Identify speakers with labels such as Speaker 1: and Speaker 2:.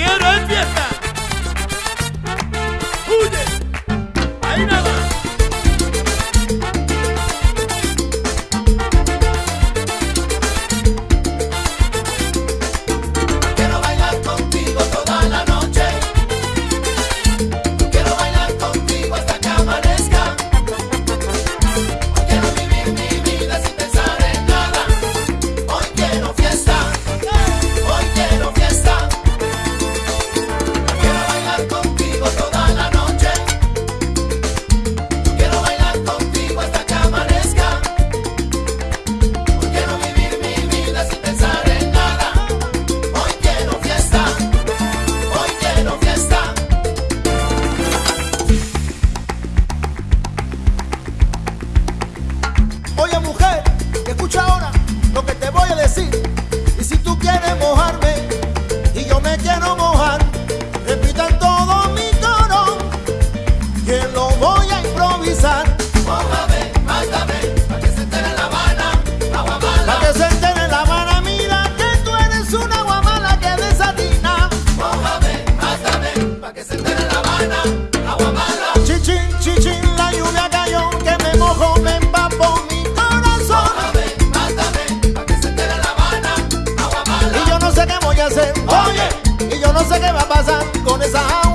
Speaker 1: Ella no me ve, pero me extraña. Su familia me está haciendo una campaña. No